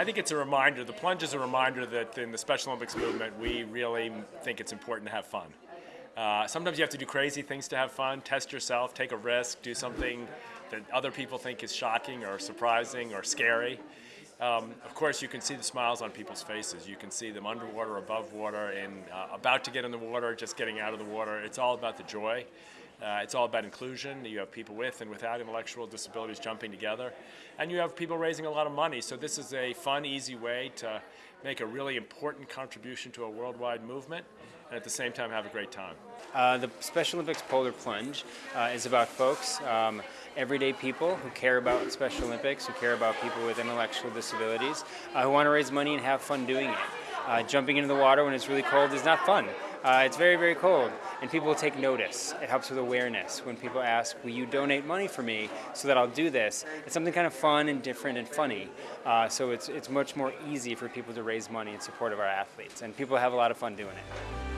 I think it's a reminder, the plunge is a reminder that in the Special Olympics movement, we really think it's important to have fun. Uh, sometimes you have to do crazy things to have fun, test yourself, take a risk, do something that other people think is shocking or surprising or scary. Um, of course, you can see the smiles on people's faces. You can see them underwater, above water, and uh, about to get in the water, just getting out of the water. It's all about the joy. Uh, it's all about inclusion. You have people with and without intellectual disabilities jumping together. And you have people raising a lot of money. So this is a fun, easy way to make a really important contribution to a worldwide movement and at the same time have a great time. Uh, the Special Olympics Polar Plunge uh, is about folks, um, everyday people who care about Special Olympics, who care about people with intellectual disabilities, uh, who want to raise money and have fun doing it. Uh, jumping into the water when it's really cold is not fun. Uh, it's very, very cold, and people take notice. It helps with awareness. When people ask, will you donate money for me so that I'll do this? It's something kind of fun and different and funny. Uh, so it's, it's much more easy for people to raise money in support of our athletes, and people have a lot of fun doing it.